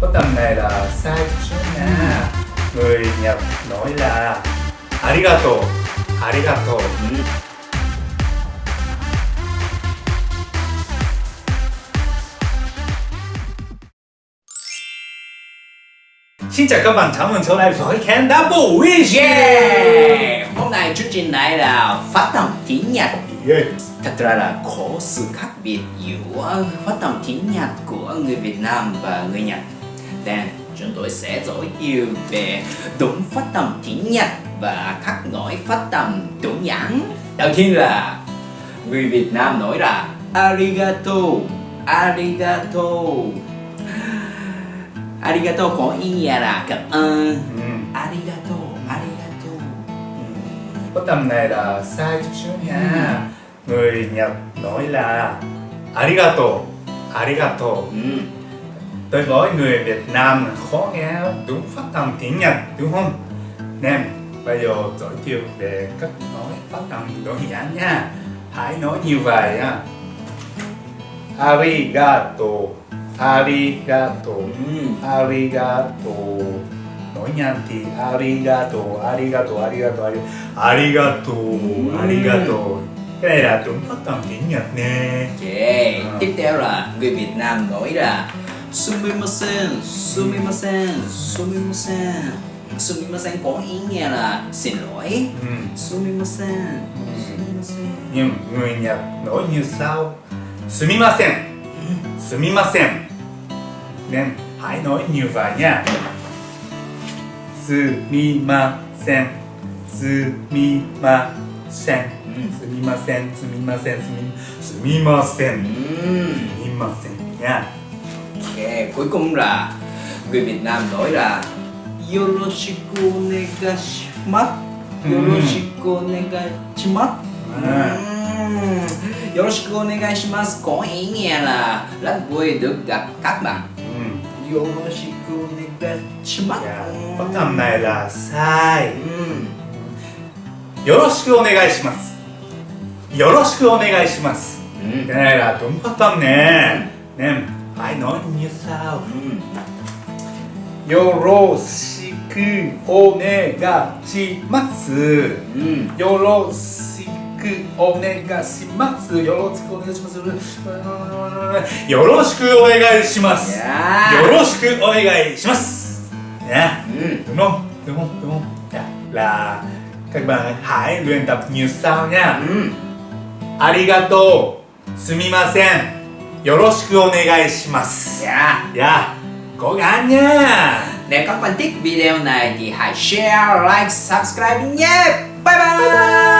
có tầm này là sai chút nha người Nhật nói là arigato arigato ừ. Xin chào các bạn, chào mừng trở lại với kênh Double Wish Yeah! Hôm nay chương trình này là phát âm tiếng Nhật yeah. Thật ra là có sự khác biệt giữa phát âm tiếng Nhật của người Việt Nam và người Nhật Nên chúng tôi sẽ giới thiệu về đúng phát âm tiếng Nhật và khác nói phát âm đúng nhãn. Đầu tiên là người Việt Nam nói là Arigato Arigato. Arigato có ý nghĩa là cảm ơn. Ừ. Arigato Arigato. Có tầm này là sai chút xíu nha. Người Nhật nói là arigato arigato. Ừ. Đối với người Việt Nam khó nghe đúng phát âm tiếng Nhật đúng không? Nên bây giờ giới thiệu về cách nói phát âm đơn giản nha Hãy nói như vậy nha Arigato Arigato Ừ. Arigato Nói nhanh thì Arigato Arigato Arigato Arigato Arigato Arigato Cái này là đúng phát âm tiếng Nhật nè Okay. À. Tiếp theo là người Việt Nam nói là すみません。すみません。すみません。すみません。こいんやら。せろい？すみません。すみません。にゃんごいんすみませんすみません。すみません。ねん。はいのいにゅうばにゃすみません。すみません。すみません。すみません。すみません。すみません。すみません。にゃ Ok, cuối cùng là người Việt Nam nói là Yoroshiku onegashimasu. Yoroshiku onegashimasu Yoroshiku onegashimasu có ý nghĩa là rất vui được gặp các bạn. Yoroshiku onegashimasu Phát âm này là sai Ừm, よろしくお願いしますよろしくお願いします ừm, Cái này là đúng phát âm nè I know you so よろしくお願いします、よろしくお願いします。よろしくお願いします。よろしくお願いします。よろしくお願いします。うん。うんうんうんうんラー các bạn ありがとう。すみません。よろしくお願いします。いや。いや。ごがんにゃね、各番ビデオ内に、はい、シェア、ライ。ク、サスクラバイバイ,